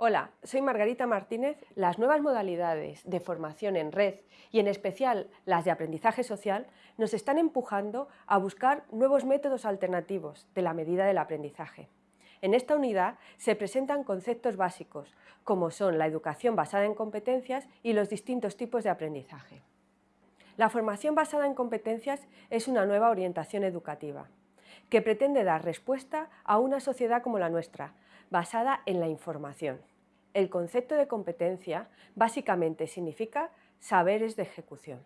Hola, soy Margarita Martínez. Las nuevas modalidades de formación en red y en especial las de aprendizaje social nos están empujando a buscar nuevos métodos alternativos de la medida del aprendizaje. En esta unidad se presentan conceptos básicos como son la educación basada en competencias y los distintos tipos de aprendizaje. La formación basada en competencias es una nueva orientación educativa que pretende dar respuesta a una sociedad como la nuestra, basada en la información. El concepto de competencia básicamente significa saberes de ejecución.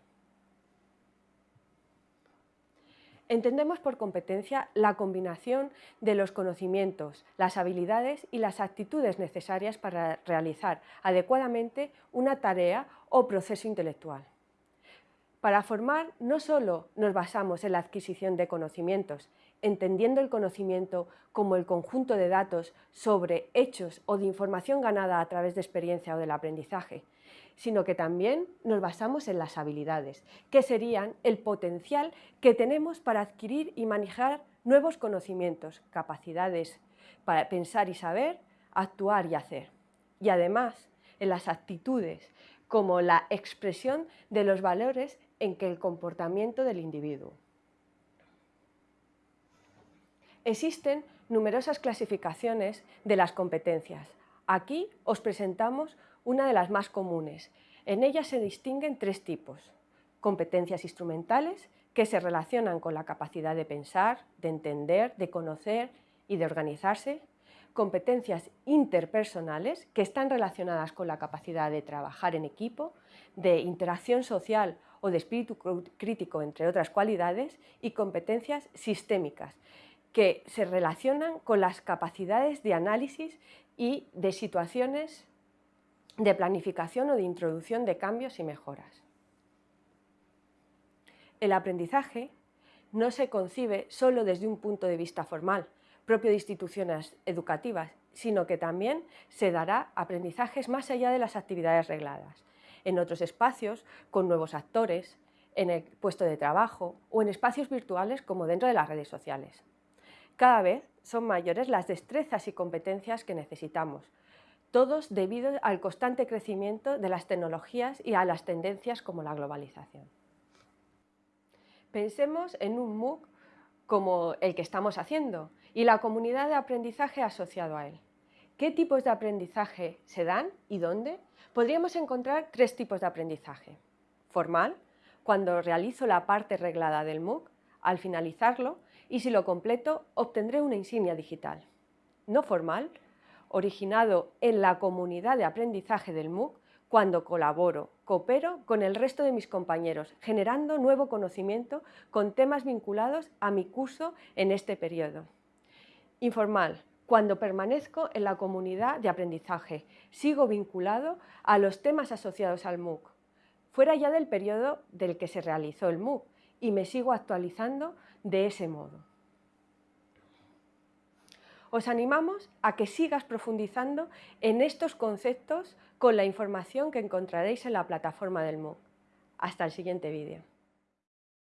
Entendemos por competencia la combinación de los conocimientos, las habilidades y las actitudes necesarias para realizar adecuadamente una tarea o proceso intelectual. Para formar no solo nos basamos en la adquisición de conocimientos, entendiendo el conocimiento como el conjunto de datos sobre hechos o de información ganada a través de experiencia o del aprendizaje, sino que también nos basamos en las habilidades, que serían el potencial que tenemos para adquirir y manejar nuevos conocimientos, capacidades para pensar y saber, actuar y hacer. Y además en las actitudes, como la expresión de los valores en que el comportamiento del individuo. Existen numerosas clasificaciones de las competencias. Aquí os presentamos una de las más comunes. En ellas se distinguen tres tipos. Competencias instrumentales, que se relacionan con la capacidad de pensar, de entender, de conocer y de organizarse. Competencias interpersonales, que están relacionadas con la capacidad de trabajar en equipo, de interacción social o de espíritu crítico, entre otras cualidades. Y competencias sistémicas, que se relacionan con las capacidades de análisis y de situaciones de planificación o de introducción de cambios y mejoras. El aprendizaje no se concibe solo desde un punto de vista formal, propio de instituciones educativas, sino que también se dará aprendizajes más allá de las actividades regladas, en otros espacios, con nuevos actores, en el puesto de trabajo o en espacios virtuales como dentro de las redes sociales. Cada vez son mayores las destrezas y competencias que necesitamos, todos debido al constante crecimiento de las tecnologías y a las tendencias como la globalización. Pensemos en un MOOC como el que estamos haciendo y la comunidad de aprendizaje asociado a él. ¿Qué tipos de aprendizaje se dan y dónde? Podríamos encontrar tres tipos de aprendizaje. Formal, cuando realizo la parte reglada del MOOC, al finalizarlo, y si lo completo, obtendré una insignia digital. No formal, originado en la comunidad de aprendizaje del MOOC cuando colaboro, coopero con el resto de mis compañeros, generando nuevo conocimiento con temas vinculados a mi curso en este periodo. Informal, cuando permanezco en la comunidad de aprendizaje, sigo vinculado a los temas asociados al MOOC, fuera ya del periodo del que se realizó el MOOC, y me sigo actualizando de ese modo. Os animamos a que sigas profundizando en estos conceptos con la información que encontraréis en la plataforma del MOOC. Hasta el siguiente vídeo.